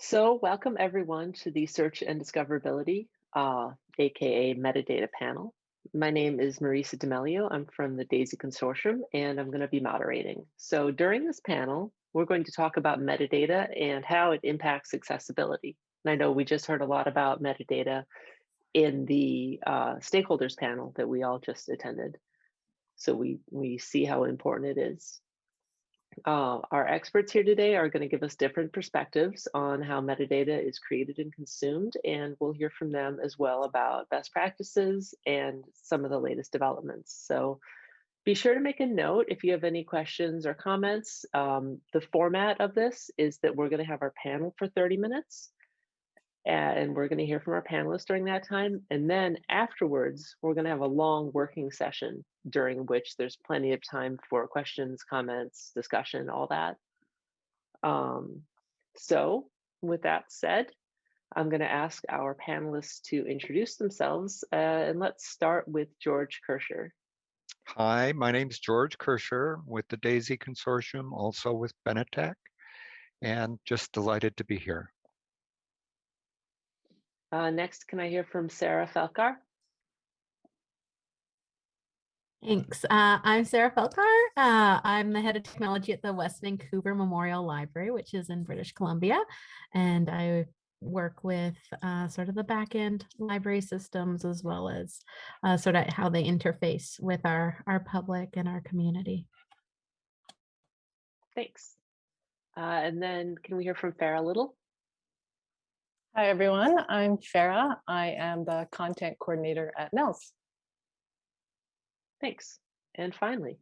So welcome everyone to the Search and Discoverability, uh, AKA Metadata panel. My name is Marisa D'Amelio. I'm from the DAISY Consortium and I'm gonna be moderating. So during this panel, we're going to talk about metadata and how it impacts accessibility. And I know we just heard a lot about metadata in the uh, stakeholders panel that we all just attended. So we, we see how important it is. Uh, our experts here today are going to give us different perspectives on how metadata is created and consumed, and we'll hear from them as well about best practices and some of the latest developments. So be sure to make a note if you have any questions or comments. Um, the format of this is that we're going to have our panel for 30 minutes and we're going to hear from our panelists during that time. And then afterwards, we're going to have a long working session during which there's plenty of time for questions, comments, discussion, all that. Um, so with that said, I'm going to ask our panelists to introduce themselves, uh, and let's start with George Kerscher. Hi, my name is George Kerscher with the DAISY Consortium, also with Benetech, and just delighted to be here. Uh, next, can I hear from Sarah Felkar? Thanks. Uh, I'm Sarah Felkar. Uh, I'm the head of technology at the West Vancouver Memorial Library, which is in British Columbia. And I work with uh, sort of the backend library systems as well as uh, sort of how they interface with our, our public and our community. Thanks. Uh, and then can we hear from Farah Little? Hi, everyone. I'm Farah. I am the content coordinator at NNELS. Thanks. And finally.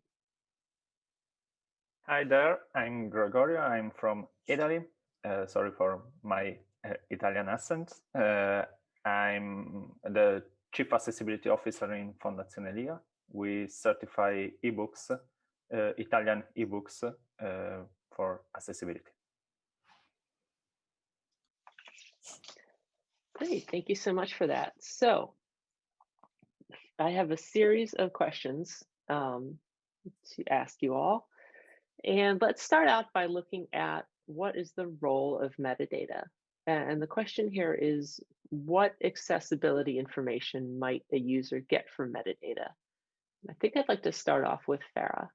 Hi there. I'm Gregorio. I'm from Italy. Uh, sorry for my uh, Italian accent. Uh, I'm the Chief Accessibility Officer in Fondazione Lia. We certify ebooks, uh, Italian ebooks uh, for accessibility. Great, thank you so much for that. So I have a series of questions um, to ask you all. And let's start out by looking at what is the role of metadata? And the question here is, what accessibility information might a user get from metadata? I think I'd like to start off with Farah.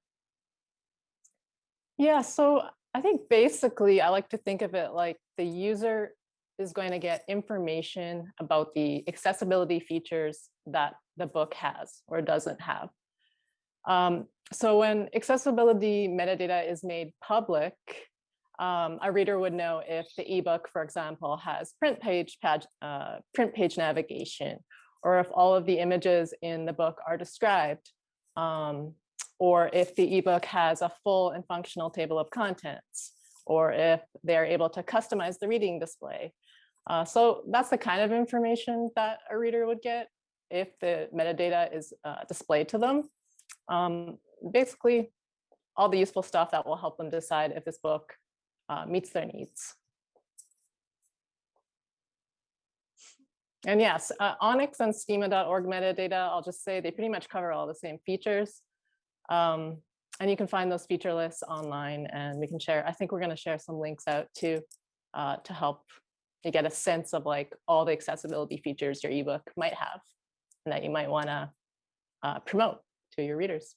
Yeah, so I think basically I like to think of it like the user is going to get information about the accessibility features that the book has or doesn't have. Um, so when accessibility metadata is made public, um, a reader would know if the ebook, for example, has print page, page uh, print page navigation, or if all of the images in the book are described, um, or if the ebook has a full and functional table of contents, or if they're able to customize the reading display, uh, so that's the kind of information that a reader would get if the metadata is uh, displayed to them. Um, basically, all the useful stuff that will help them decide if this book uh, meets their needs. And yes, uh, ONIX and schema.org metadata, I'll just say they pretty much cover all the same features. Um, and you can find those feature lists online and we can share, I think we're gonna share some links out too uh, to help to get a sense of like all the accessibility features your ebook might have and that you might want to uh, promote to your readers.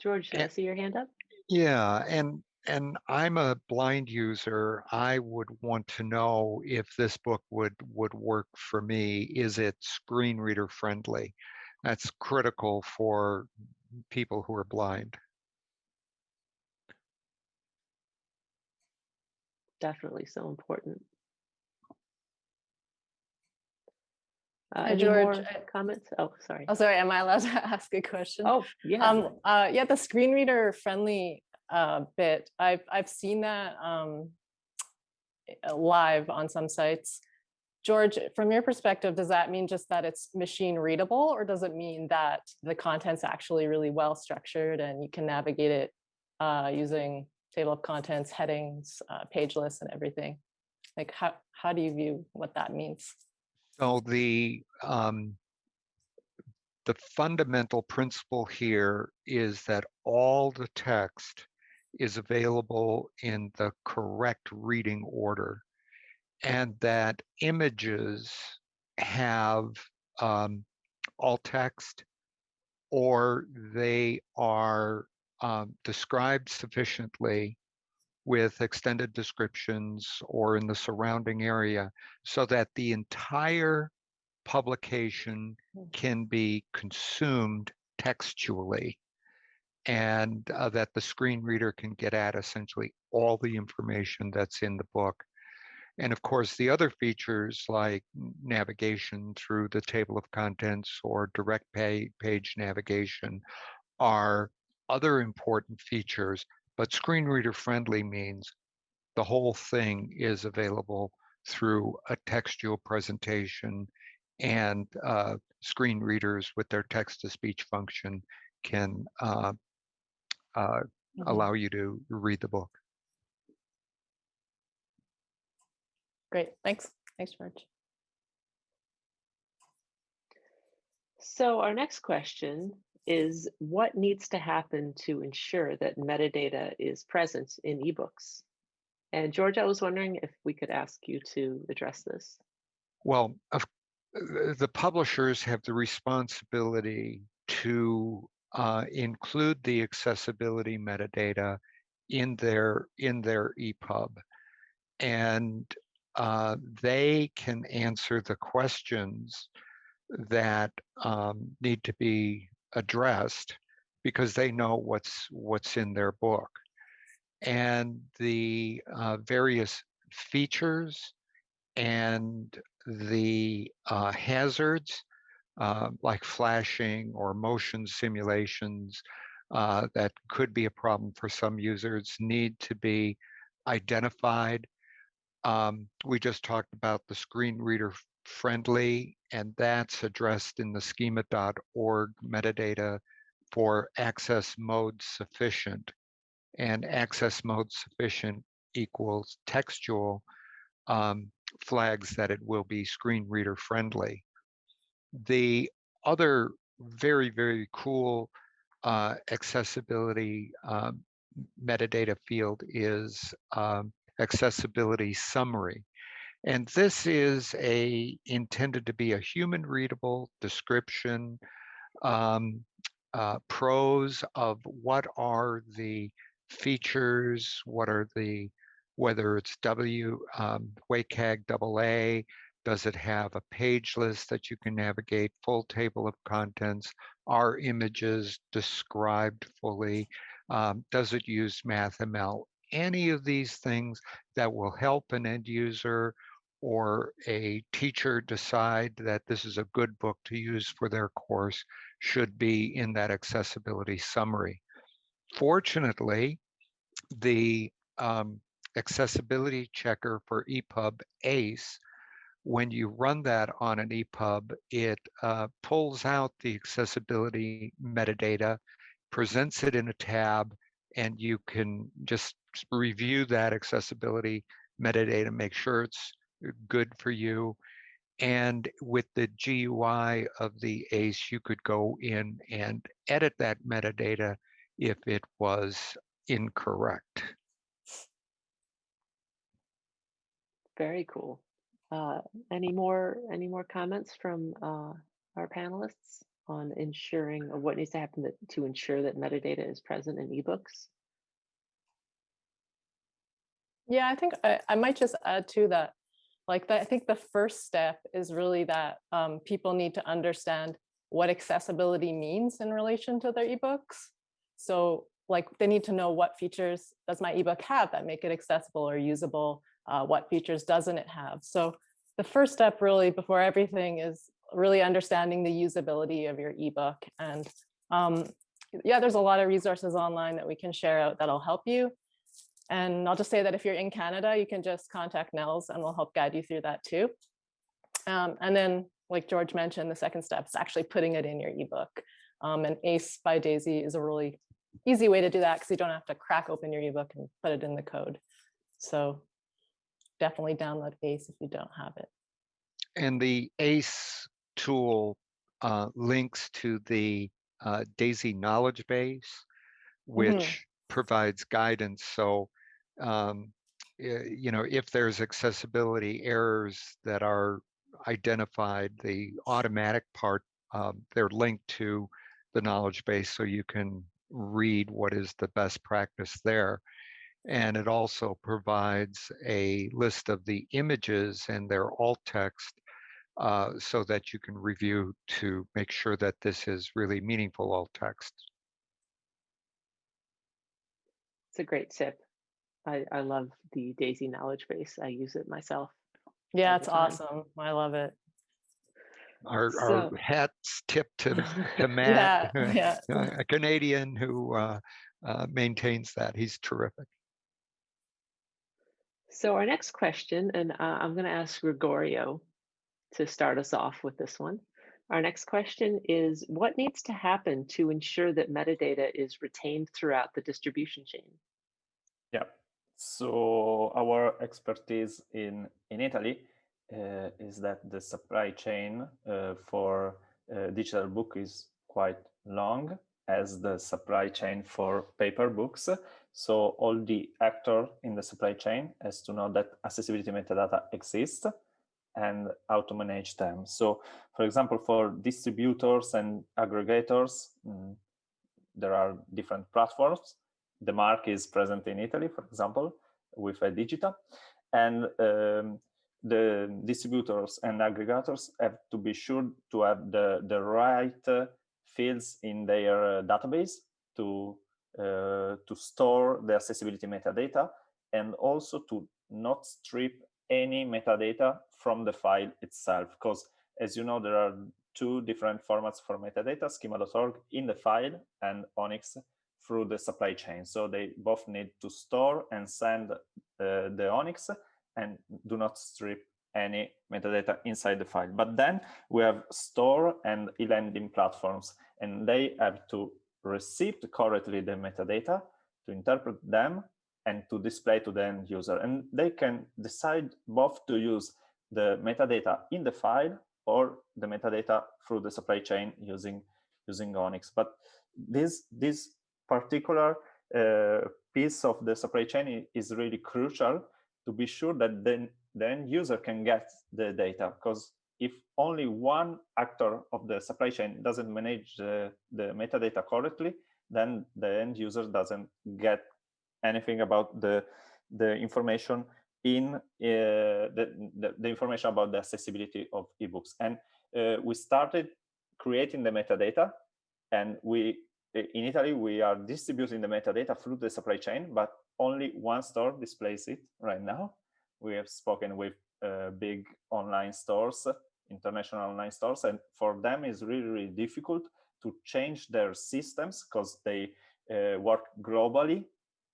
George, did I see your hand up? Yeah, and and I'm a blind user. I would want to know if this book would would work for me. Is it screen reader friendly? That's critical for people who are blind. Definitely so important. Uh, Hi, George, comments? Oh, sorry. Oh, sorry, am I allowed to ask a question? Oh, yeah. Um, uh, yeah, the screen reader friendly uh, bit, I've, I've seen that um, live on some sites. George, from your perspective, does that mean just that it's machine readable or does it mean that the content's actually really well structured and you can navigate it uh, using table of contents, headings, uh, page lists and everything? Like how, how do you view what that means? So the um, the fundamental principle here is that all the text is available in the correct reading order and that images have um, alt text or they are um, described sufficiently with extended descriptions or in the surrounding area so that the entire publication Mm. can be consumed textually and uh, that the screen reader can get at essentially all the information that's in the book. And of course, the other features like navigation through the table of contents or direct pay, page navigation are other important features, but screen reader friendly means the whole thing is available through a textual presentation and uh, screen readers with their text to speech function can uh, uh, Mhm. allow you to read the book. Great, thanks. Thanks, George. So our next question is what needs to happen to ensure that metadata is present in ebooks? And George, I was wondering if we could ask you to address this. Well, the publishers have the responsibility to uh, include the accessibility metadata in their in their EPUB, and uh, they can answer the questions that um, need to be addressed because they know what's what's in their book and the uh, various features and the uh, hazards uh, like flashing or motion simulations uh, that could be a problem for some users need to be identified. Um, we just talked about the screen reader friendly, and that's addressed in the schema.org metadata for access mode sufficient. And access mode sufficient equals textual um, flags that it will be screen reader friendly. The other very, very cool uh, accessibility um, metadata field is um, accessibility summary. And this is a intended to be a human readable description, um, uh, prose of what are the features, what are the, whether it's W, um, WCAG double A, does it have a page list that you can navigate, full table of contents? Are images described fully? Um, does it use MathML? Any of these things that will help an end user or a teacher decide that this is a good book to use for their course should be in that accessibility summary. Fortunately, the um, accessibility checker for EPUB ACE when you run that on an EPUB, it uh, pulls out the accessibility metadata, presents it in a tab, and you can just review that accessibility metadata, make sure it's good for you. And with the GUI of the ACE, you could go in and edit that metadata if it was incorrect. Very cool. Uh, any more any more comments from uh, our panelists on ensuring or what needs to happen that, to ensure that metadata is present in ebooks? Yeah, I think I, I might just add to that. Like I think the first step is really that um, people need to understand what accessibility means in relation to their ebooks. So like they need to know what features does my ebook have that make it accessible or usable? Uh, what features doesn't it have? So the first step really before everything is really understanding the usability of your ebook. And um, yeah, there's a lot of resources online that we can share out that'll help you. And I'll just say that if you're in Canada, you can just contact NNELS and we'll help guide you through that too. Um, and then, like George mentioned, the second step is actually putting it in your ebook. Um, and ACE by Daisy is a really easy way to do that because you don't have to crack open your ebook and put it in the code. So definitely download ACE if you don't have it. And the ACE tool uh, links to the uh, DAISY knowledge base, which provides guidance. So, um, eh, you know, if there's accessibility errors that are identified, the automatic part, um, they're linked to the knowledge base so you can read what is the best practice there. And it also provides a list of the images and their alt text uh, so that you can review to make sure that this is really meaningful alt text. It's a great tip. I, I love the Daisy knowledge base. I use it myself. Yeah, all it's awesome. I love it. Our, So- our hats tip to, to Matt, Yeah, yeah. a Canadian who uh, uh, maintains that. He's terrific. So our next question, and uh, I'm going to ask Gregorio to start us off with this one. Our next question is, what needs to happen to ensure that metadata is retained throughout the distribution chain? Yeah. So our expertise in in Italy uh, is that the supply chain uh, for uh, digital book is quite long as the supply chain for paper books. So all the actor in the supply chain has to know that accessibility metadata exists and how to manage them. So for example, for distributors and aggregators, mm, there are different platforms the mark is present in Italy, for example, with a digital, and um, the distributors and aggregators have to be sure to have the the right uh, fields in their uh, database to uh, to store the accessibility metadata, and also to not strip any metadata from the file itself, because as you know, there are two different formats for metadata, schema.org in the file and ONIX through the supply chain. So they both need to store and send uh, the ONIX and do not strip any metadata inside the file. But then we have store and e-lending platforms, and they have to receive correctly the metadata, to interpret them, and to display to the end user. And they can decide both to use the metadata in the file or the metadata through the supply chain using using ONIX. But this this particular uh, piece of the supply chain is really crucial to be sure that then the end user can get the data because if only one actor of the supply chain doesn't manage the, the metadata correctly then the end user doesn't get anything about the the information in uh, the, the, the information about the accessibility of ebooks. And uh, we started creating the metadata and we in Italy, we are distributing the metadata through the supply chain, but only one store displays it right now. We have spoken with uh, big online stores, international online stores, and for them it's really, really difficult to change their systems because they uh, work globally.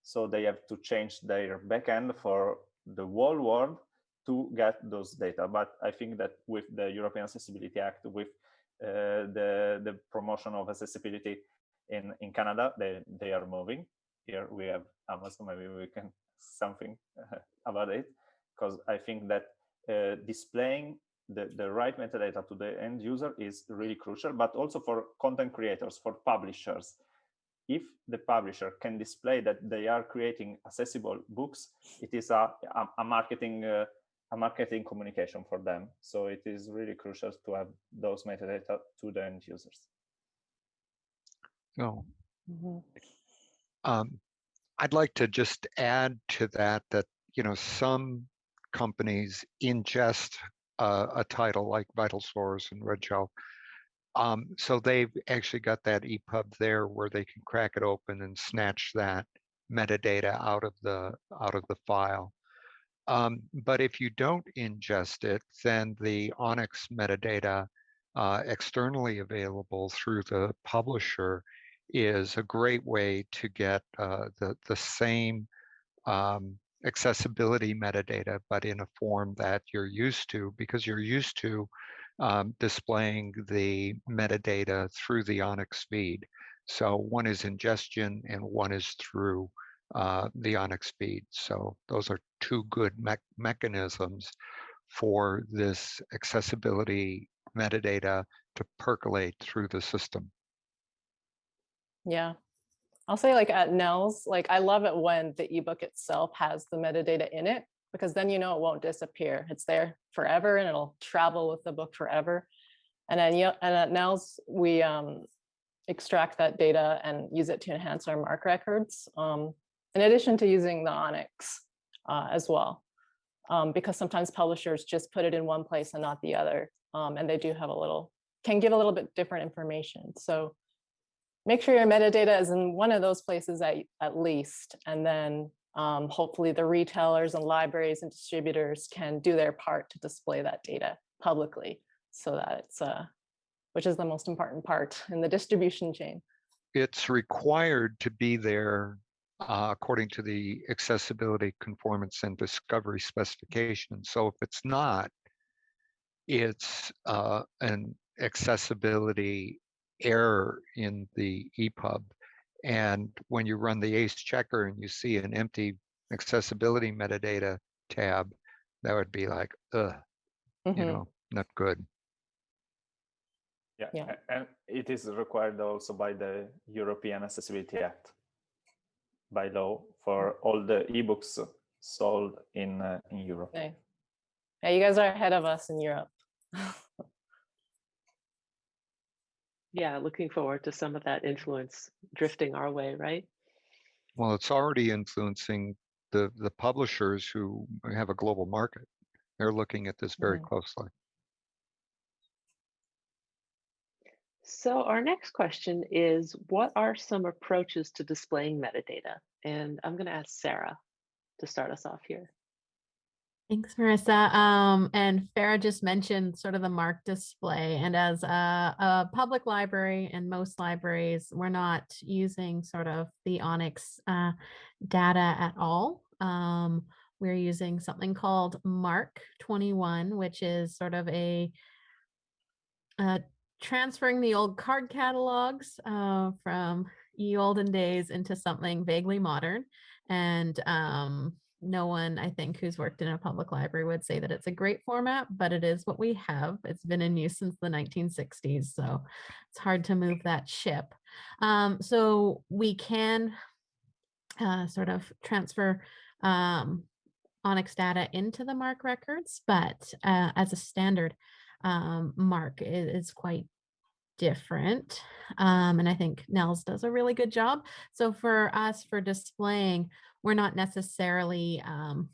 So they have to change their backend for the whole world to get those data. But I think that with the European Accessibility Act, with uh, the, the promotion of accessibility in in Canada they they are moving. Here we have Amazon maybe we can something about it because I think that uh, displaying the the right metadata to the end user is really crucial but also for content creators for publishers. If the publisher can display that they are creating accessible books it is a a, a marketing uh, a marketing communication for them. So it is really crucial to have those metadata to the end users So Mhm. um, I'd like to just add to that that you know some companies ingest uh, a title like Vital Source and Red Shelf. Um, so they've actually got that EPUB there where they can crack it open and snatch that metadata out of the out of the file. Um, but if you don't ingest it, then the ONIX metadata uh, externally available through the publisher is a great way to get uh, the, the same um, accessibility metadata, but in a form that you're used to because you're used to um, displaying the metadata through the ONIX feed. So one is ingestion and one is through uh, the ONIX feed. So those are two good me mechanisms for this accessibility metadata to percolate through the system. Yeah, I'll say like at NNELS, like I love it when the ebook itself has the metadata in it because then you know it won't disappear. It's there forever and it'll travel with the book forever. And then and at NNELS, we um, extract that data and use it to enhance our MARC records, um, in addition to using the ONIX uh, as well. Um, because sometimes publishers just put it in one place and not the other. Um, and they do have a little, can give a little bit different information. So make sure your metadata is in one of those places at, at least, and then um, hopefully the retailers and libraries and distributors can do their part to display that data publicly so that it's, uh, which is the most important part in the distribution chain. It's required to be there uh, according to the accessibility, conformance, and discovery specification. So if it's not, it's uh, an accessibility error in the EPUB. And when you run the ACE checker and you see an empty accessibility metadata tab, that would be like, ugh, you Mhm. know, not good. Yeah, Yeah. and it is required also by the European Accessibility Act by law for all the ebooks sold in uh, in Europe. Okay. Yeah, you guys are ahead of us in Europe. Yeah, looking forward to some of that influence drifting our way, right? Well, it's already influencing the, the publishers who have a global market. They're looking at this very Mhm. closely. So our next question is, what are some approaches to displaying metadata? And I'm going to ask Sarah to start us off here. Thanks, Marissa. Um, and Farah just mentioned sort of the MARC display. And as a, a public library and most libraries, we're not using sort of the ONIX uh, data at all. Um, we're using something called MARC 21, which is sort of a uh, transferring the old card catalogs uh, from ye olden days into something vaguely modern. And um, no one, I think, who's worked in a public library would say that it's a great format, but it is what we have. It's been in use since the 1960s, so it's hard to move that ship. Um, so we can uh, sort of transfer um, ONIX data into the MARC records, but uh, as a standard, um, MARC is, is quite different. Um, and I think NNELS does a really good job. So for us, for displaying, we're not necessarily um,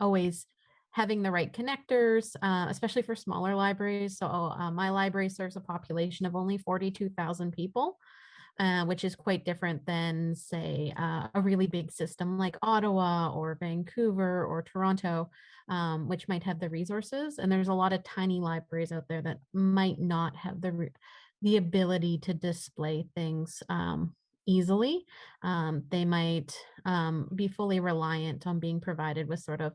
always having the right connectors, uh, especially for smaller libraries. So uh, my library serves a population of only 42,000 people. Uh, which is quite different than, say, uh, a really big system like Ottawa or Vancouver or Toronto, um, which might have the resources. And there's a lot of tiny libraries out there that might not have the the ability to display things um, easily. Um, they might um, be fully reliant on being provided with sort of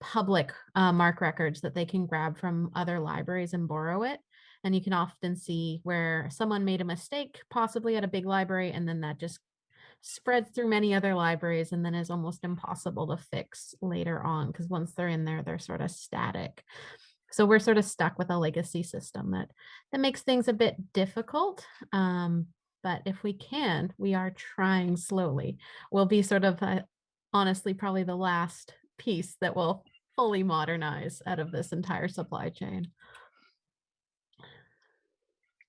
public uh, MARC records that they can grab from other libraries and borrow it. And you can often see where someone made a mistake, possibly at a big library, and then that just spreads through many other libraries and then is almost impossible to fix later on because once they're in there, they're sort of static. So we're sort of stuck with a legacy system that that makes things a bit difficult. Um, but if we can, we are trying slowly. We'll be sort of uh, honestly probably the last piece that will fully modernize out of this entire supply chain.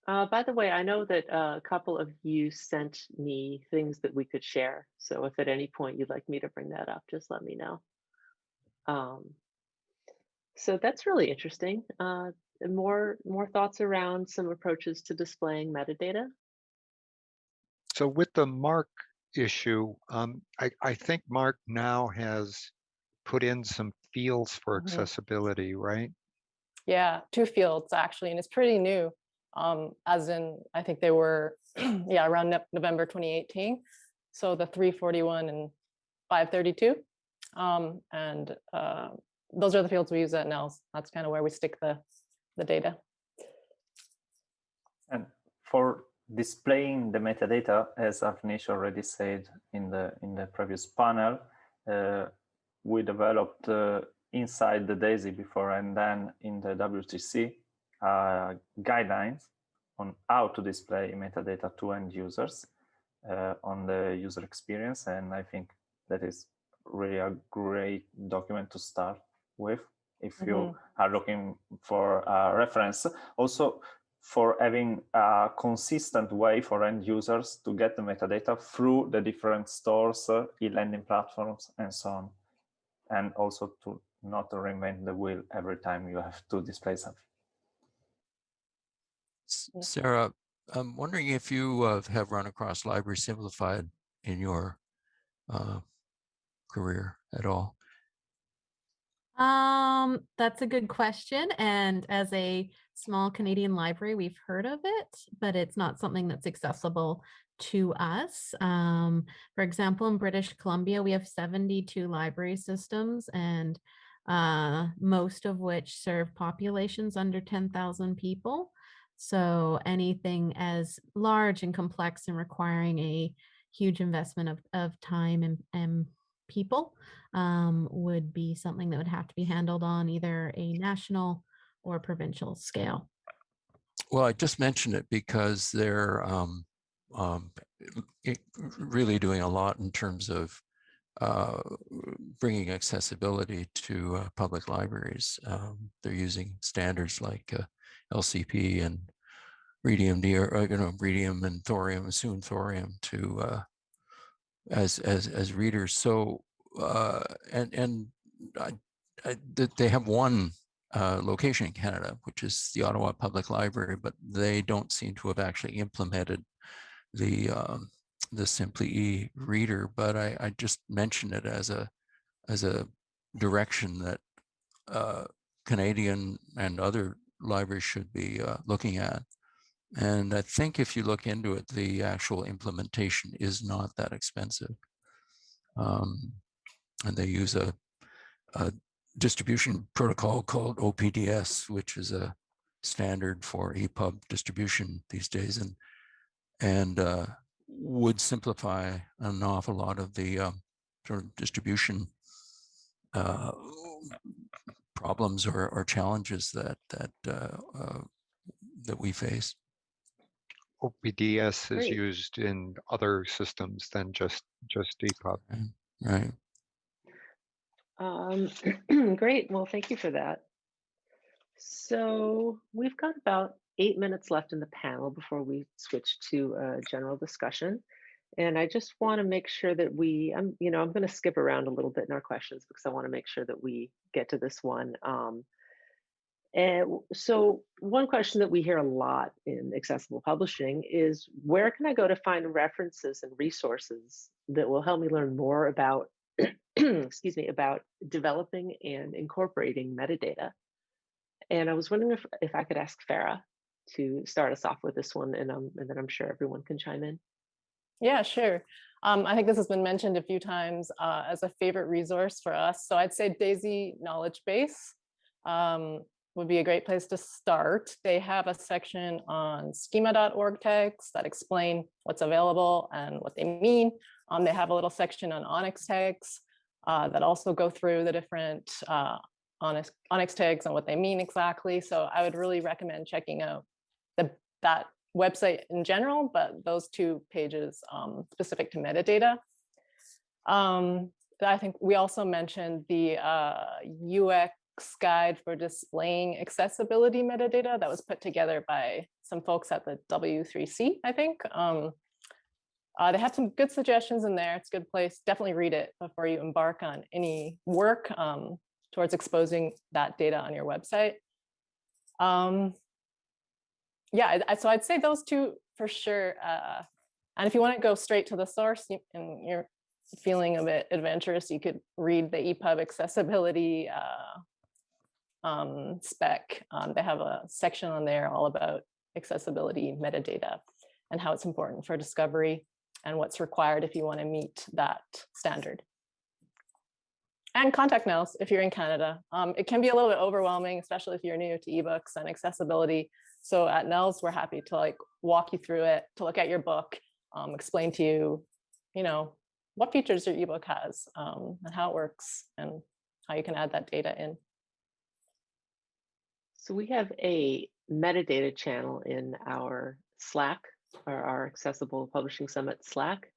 Uh, by the way, I know that uh, a couple of you sent me things that we could share. So if at any point you'd like me to bring that up, just let me know. Um, so that's really interesting. Uh, more more thoughts around some approaches to displaying metadata. So with the MARC issue, um, I, I think MARC now has put in some fields for Mhm. accessibility, right? Yeah, two fields actually, and it's pretty new. Um, as in, I think they were, yeah, around Nov- November 2018. So the 341 and 532. Um, and uh, those are the fields we use at NNELS. That's kind of where we stick the, the data. And for displaying the metadata, as Avneesh already said in the in the previous panel, uh, we developed uh, inside the DAISY before and then in the W3C uh, guidelines on how to display metadata to end users. uh, on the user experience. And I think that is really a great document to start with if you Mhm. are looking for a reference. Also, for having a consistent way for end users to get the metadata through the different stores, uh, e-lending platforms, and so on. And also to not reinvent the wheel every time you have to display something. Sarah, I'm wondering if you uh, have run across Library Simplified in your uh, career at all. Um, that's a good question. And as a small Canadian library, we've heard of it, but it's not something that's accessible to us. Um, for example, in British Columbia, we have 72 library systems and uh, most of which serve populations under 10,000 people. So anything as large and complex and requiring a huge investment of, of time and, and people um, would be something that would have to be handled on either a national or provincial scale. Well, I just mentioned it because they're um, um, really doing a lot in terms of uh, bringing accessibility to uh, public libraries. Um, they're using standards like uh, LCP and Readium, or uh, you know, Readium and Thorium, soon Thorium to uh, as as as readers. So uh, and and I, I, they have one uh, location in Canada, which is the Ottawa Public Library, but they don't seem to have actually implemented the um, the Simply E reader. But I, I just mention it as a as a direction that uh, Canadian and other libraries should be uh, looking at. And I think if you look into it, the actual implementation is not that expensive. Um, and they use a, a distribution protocol called OPDS, which is a standard for EPUB distribution these days, and and uh, would simplify an awful lot of the um, sort of distribution uh, problems or, or challenges that that uh, uh, that we face. OPDS is Great. used in other systems than just, just EPUB. Right. Um, great. Well, thank you for that. So we've got about eight minutes left in the panel before we switch to a general discussion. And I just want to make sure that we, I'm, you know, I'm going to skip around a little bit in our questions because I want to make sure that we get to this one. Um, and so one question that we hear a lot in accessible publishing is where can I go to find references and resources that will help me learn more about, excuse me, about developing and incorporating metadata? And I was wondering if, if I could ask Farah to start us off with this one, and, um, and then I'm sure everyone can chime in. Yeah, sure. Um, I think this has been mentioned a few times uh, as a favorite resource for us. So I'd say Daisy Knowledge Base um, would be a great place to start. They have a section on schema.org tags that explain what's available and what they mean. Um, they have a little section on ONIX tags uh, that also go through the different uh, ONIX, ONIX tags and what they mean exactly. So I would really recommend checking out the, that website in general, but those two pages um, specific to metadata. Um, I think we also mentioned the uh, UX guide for displaying accessibility metadata that was put together by some folks at the W3C, I think. Um, uh, they have some good suggestions in there. It's a good place. Definitely read it before you embark on any work um, towards exposing that data on your website. Um, yeah, I- so I'd say those two for sure. Uh, and if you want to go straight to the source and you're feeling a bit adventurous, you could read the EPUB accessibility uh, um, spec. Um, they have a section on there all about accessibility metadata and how it's important for discovery and what's required if you want to meet that standard. And contact NNELS if you're in Canada. Um, it can be a little bit overwhelming, especially if you're new to ebooks and accessibility. So at NNELS, we're happy to like walk you through it, to look at your book, um, explain to you, you know, what features your ebook has um, and how it works and how you can add that data in. So we have a metadata channel in our Slack our, our accessible publishing summit Slack.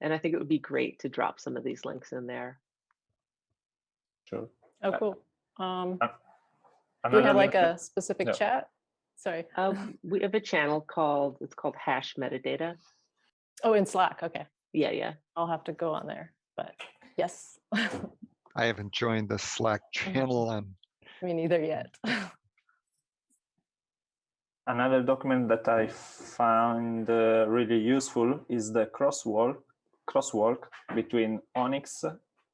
And I think it would be great to drop some of these links in there. Sure. Oh, Uh, cool. Um, uh, do we have like a specific no. chat? Sorry. Uh, we have a channel called, it's called hash metadata. Oh, in Slack. Okay. Yeah, yeah. I'll have to go on there, but yes. I haven't joined the Slack channel. Um, Me neither yet. Another document that I found uh, really useful is the crosswalk crosswalk between ONIX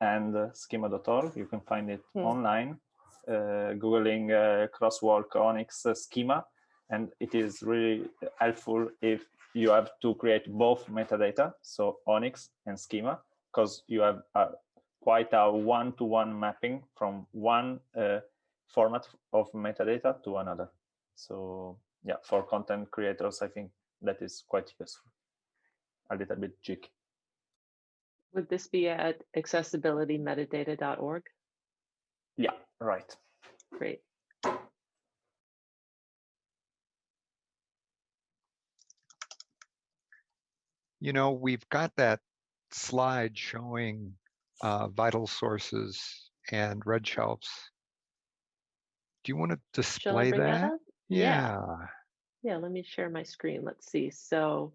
and uh, schema.org. You can find it Hmm. online, uh, Googling uh, crosswalk ONIX schema, and it is really helpful if you have to create both metadata, so ONIX and schema, because you have uh, quite a one-to-one mapping from one uh, format of metadata to another. So yeah, for content creators, I think that is quite useful. A little bit cheeky. Would this be at accessibilitymetadata.org? Yeah, right. Great. you know, we've got that slide showing uh, vital sources and red shelves. Do you want to display that that? Yeah. Yeah, let me share my screen. Let's see. So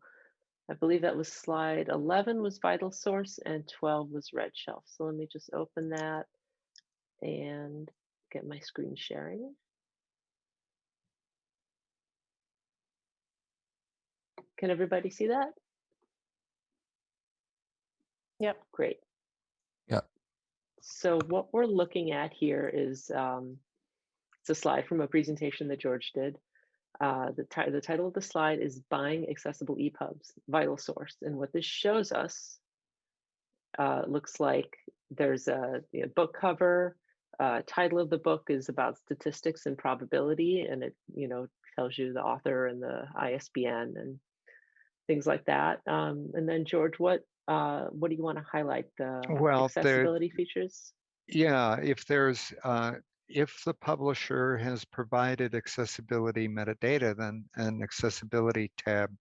I believe that was slide 11 was vital source and 12 was red shelf. So let me just open that and get my screen sharing. Can everybody see that? Yep. Great. Yep. So what we're looking at here is um, it's a slide from a presentation that George did. Uh, the, the title of the slide is Buying Accessible EPUBs, Vital Source. And what this shows us uh, looks like there's a you know, book cover. Uh, title of the book is about statistics and probability, and it you know tells you the author and the ISBN and things like that. Um, and then George, what uh, what do you want to highlight? The Well, there- accessibility features. Yeah, if there's, uh, if the publisher has provided accessibility metadata, then an accessibility tab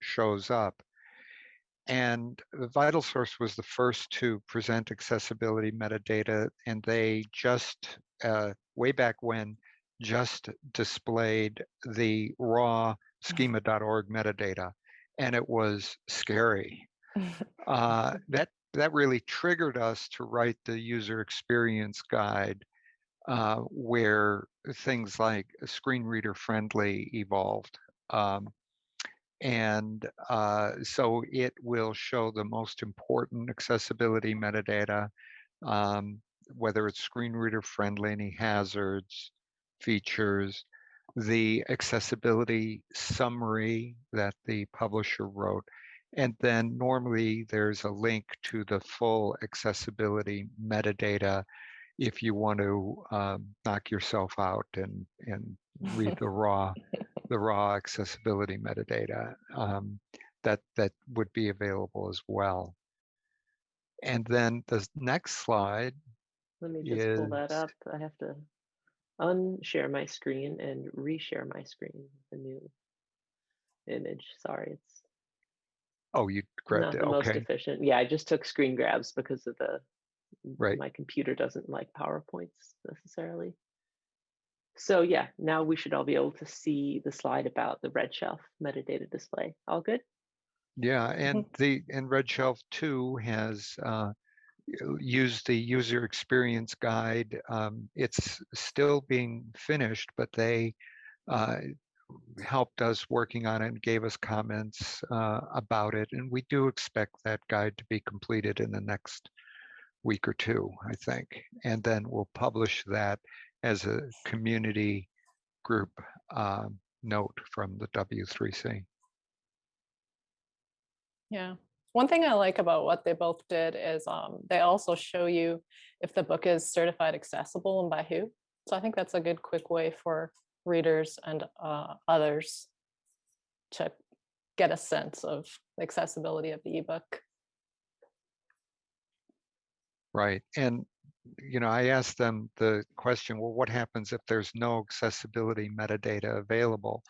shows up. And the Vital Source was the first to present accessibility metadata, and they just, uh, way back when, just displayed the raw schema.org metadata, and it was scary uh, that that really triggered us to write the user experience guide uh, where things like screen reader friendly evolved um, and uh, so it will show the most important accessibility metadata um, whether it's screen reader friendly any hazards features the accessibility summary that the publisher wrote and then normally there's a link to the full accessibility metadata if you want to um, knock yourself out and, and read the raw the raw accessibility metadata um, that that would be available as well. And then the next slide, Let me just pull that is- up. I have to unshare my screen and reshare my screen. The new image. Sorry, it's oh, you not grabbed it. the most efficient. Yeah, I just took screen grabs because of the Right. My computer doesn't like PowerPoints necessarily. So yeah, now we should all be able to see the slide about the red shelf metadata display. All good? yeah, and the and Red Shelf Two has uh, used the user experience guide. Um, it's still being finished, but they uh, helped us working on it and gave us comments uh, about it. And we do expect that guide to be completed in the next week or two, I think. And then we'll publish that as a community group um, note from the W3C. Yeah. One thing I like about what they both did is um, they also show you if the book is certified accessible and by who. So I think that's a good quick way for readers and uh, others to get a sense of the accessibility of the ebook. Right. And, you know, I asked them the question, well, what happens if there's no accessibility metadata available?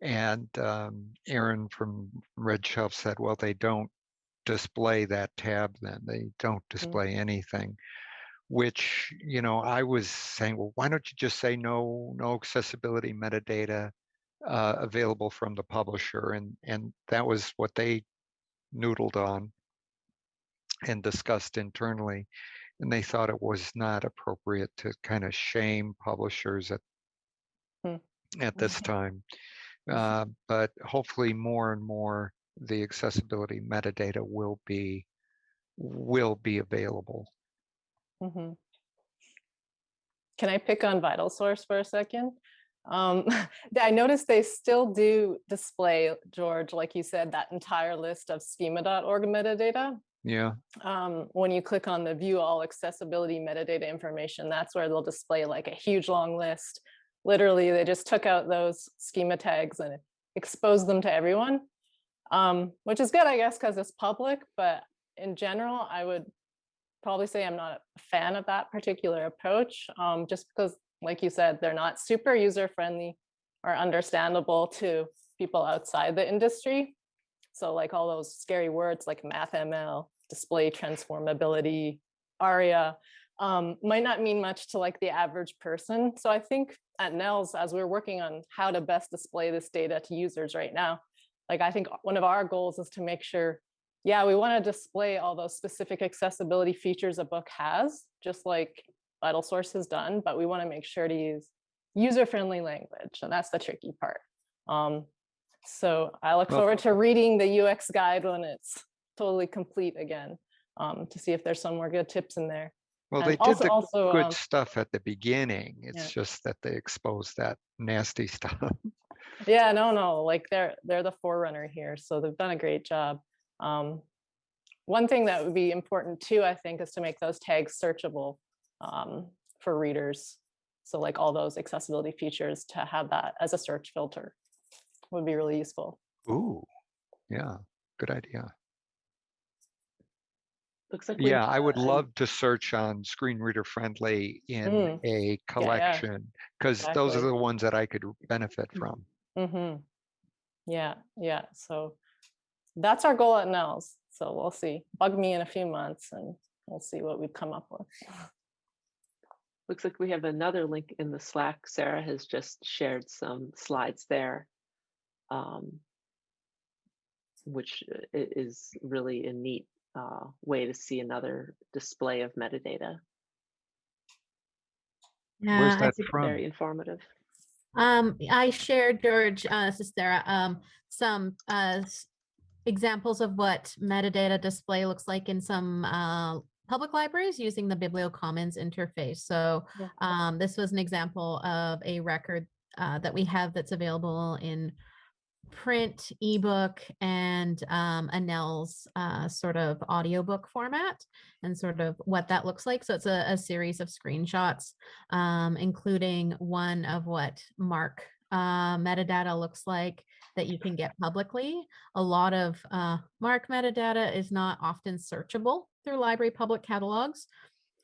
And um, Aaron from Red Shelf said, well, they don't display that tab then. They don't display anything. Which, you know, I was saying, well, why don't you just say no, no accessibility metadata uh, available from the publisher? And and that was what they noodled on and discussed internally. And they thought it was not appropriate to kind of shame publishers at Hmm. at this time. Uh, but hopefully more and more the accessibility metadata will be will be available. Mm -hmm. Can I pick on VitalSource for a second? Um, I noticed they still do display, George, like you said, that entire list of schema.org metadata. Yeah, Um, when you click on the view all accessibility metadata information, that's where they'll display like a huge long list. Literally, they just took out those schema tags and exposed them to everyone. Um, which is good, I guess, because it's public, but in general, I would probably say I'm not a fan of that particular approach, um, just because, like you said, they're not super user friendly or understandable to people outside the industry. So like all those scary words like MathML, display transformability, ARIA, um, might not mean much to like the average person. So I think at NNELS, as we're working on how to best display this data to users right now, like I think one of our goals is to make sure, yeah, we want to display all those specific accessibility features a book has, just like VitalSource has done, but we want to make sure to use user-friendly language, and that's the tricky part. Um, so I look Well- forward to reading the UX guide when it's totally complete again, um, to see if there's some more good tips in there. well, And they did also- the also, good um, stuff at the beginning. yeah. It's just that they exposed that nasty stuff. Yeah, no, no, like they're they're the forerunner here, so they've done a great job. Um, one thing that would be important too, I think, is to make those tags searchable um, for readers. So like all those accessibility features to have that as a search filter would be really useful. Ooh, yeah, good idea. Looks like. Yeah, I would love to search on screen reader friendly in Mm. a collection because those are the ones that I could benefit Mm. from. hmm Yeah, yeah. So that's our goal at NNELS. So we'll see. Bug me in a few months and we'll see what we've come up with. Looks like we have another link in the Slack. Sarah has just shared some slides there. Um, Which uh, is really a neat uh, way to see another display of metadata. Yeah, Where's I that think- from? Very informative. Um, I shared George, uh, this is Sarah, um, some, uh, examples of what metadata display looks like in some, uh, public libraries using the BiblioCommons interface. So, um, this was an example of a record, uh, that we have that's available in print, ebook, and, um, a NNELS, uh, sort of audiobook format and sort of what that looks like. So it's a, a series of screenshots um, including one of what MARC uh, metadata looks like that you can get publicly. A lot of uh, MARC metadata is not often searchable through library public catalogs,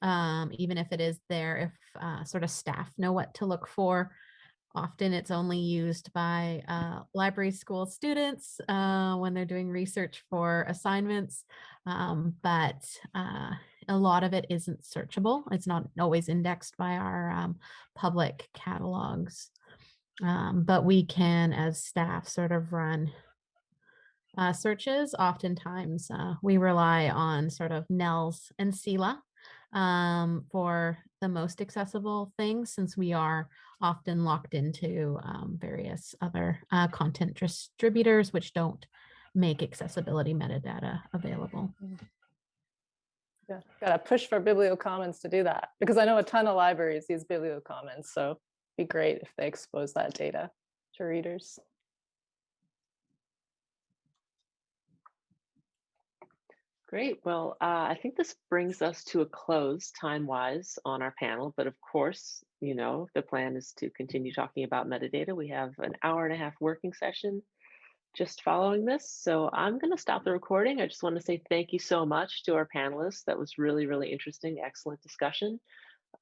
um, even if it is there, if uh, sort of staff know what to look for. Often it's only used by uh, library school students uh, when they're doing research for assignments, um, but uh, a lot of it isn't searchable. It's not always indexed by our um, public catalogs. Um, but we can, as staff, sort of run uh, searches. Oftentimes, uh, we rely on sort of NNELS and CELA um, for the most accessible things, since we are often locked into um, various other uh, content distributors, which don't make accessibility metadata available. Yeah, gotta push for BiblioCommons to do that because I know a ton of libraries use BiblioCommons, so it'd be great if they expose that data to readers. Great. Well, uh, I think this brings us to a close time-wise on our panel. But of course, you know, the plan is to continue talking about metadata. We have an hour and a half working session just following this. So I'm going to stop the recording. I just want to say thank you so much to our panelists. That was really, really interesting. Excellent discussion.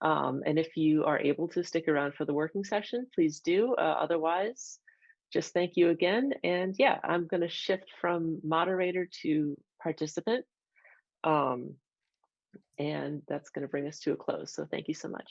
Um, and if you are able to stick around for the working session, please do. Uh, otherwise, just thank you again. And yeah, I'm going to shift from moderator to participant. Um, and that's going to bring us to a close. So thank you so much.